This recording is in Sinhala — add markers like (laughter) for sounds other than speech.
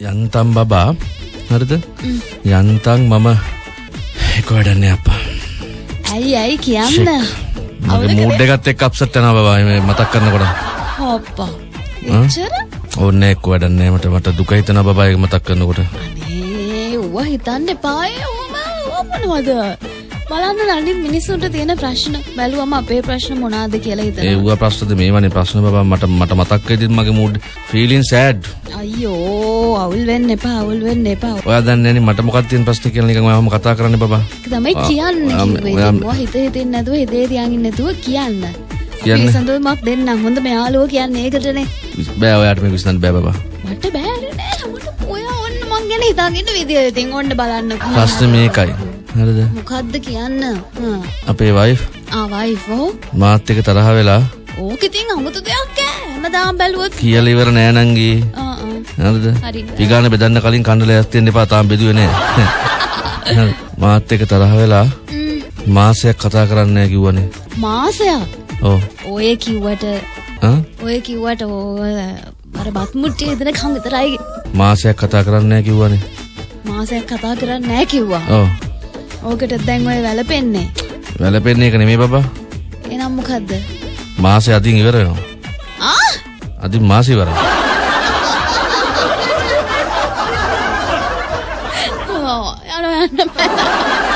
යන්තම් බබා. හරිද? යන්තම් මම එක වැඩන්නේ අපා ඇයි ඇයි කියන්න? මගේ මූඩ් එකත් එක්ක අප්සෙට් වෙනවා බබා. මේ මතක් කරනකොට. හොප්පා. එච්චර? ඕන්න එක්ක වැඩන්නේ මට මට දුක හිතෙනවා බබා ඒක මතක් කරනකොට. අනේ ඌව හිතන්න එපාය ඕම ඕමනවද බලන්න නඩින් මිනිස්සුන්ට තියෙන ප්‍රශ්න. බැලුවම අපේ ප්‍රශ්න මොනාද කියලා ඒ හිතනවා ඌව ප්‍රශ්නද මේවනේ ප්‍රශ්න බබා. මට මට මතක් වෙද්දිත් මගේ මූඩ් ෆීලින් සෑඩ් අයියෝ අවුල් වෙන්න එපා අවුල් වෙන්න එපා. ඔයා දන්නේ නැනේ මට මොකක්ද තියෙන ප්‍රශ්නේ කියලා නිකන් ඔයාම කතා කරන්නේ බබා. ඒක තමයි කියන්න. මොවා හිත හිතින් නැතුව හිතේ තියාගෙන නැතුව කියන්න. කියන්න. අපි සඳුමක් දෙන්න හොඳ මෙයාලුව කියන්නේ ඒකටනේ. බෑ ඔයාට මේක විශ්නන්න බෑ බබා. මට බෑනේ. නෑ ඔයා ඔන්න මං ගැන හිතාගෙන විදිය ඉතින් ඔන්න බලන්න. ප්‍රශ්නේ මේකයි හරිද? මොකද්ද කියන්න. අපේ වයිෆ් ආ වයිෆෝ මාත් එක්ක තරහ වෙලා. ඕක ඉතින් අමුතු දෙයක් ඈ. හැමදාම බැලුවොත්. කියලා ඉවර නෑ නංගී. ආ ආ. හරිද? හරි. පිගාන බෙදන්න කලින් කණ්ඩලයක් තියෙන්න එපා තාම බෙදුවේ නෑ. (laughs) මාත් එක්ක තරහ වෙලා මාසයක් කතා කරන්නේ නෑ කිව්වනේ. මාසයක්? ඔව්. ඔය කිව්වට ඔය කිව්වට අර බත් මුට්ටිය දෙන කම් විතරයි. මාසයක් කතා කරන්නේ නෑ කිව්වනේ. මාසයක් කතා කරන්නේ නැහැ කිව්වා. ඔව් ඕකට දැන් ඔය වැළපෙන්නේ. වැළපෙන්නේ එක නෙමෙයි බබා. එනම් මොකද්ද? මාසෙ අදින් ඉවර වෙනවා. ආ? අදින් මාසෙ ඉවරයි. ඕ යනවා යන්න බෑ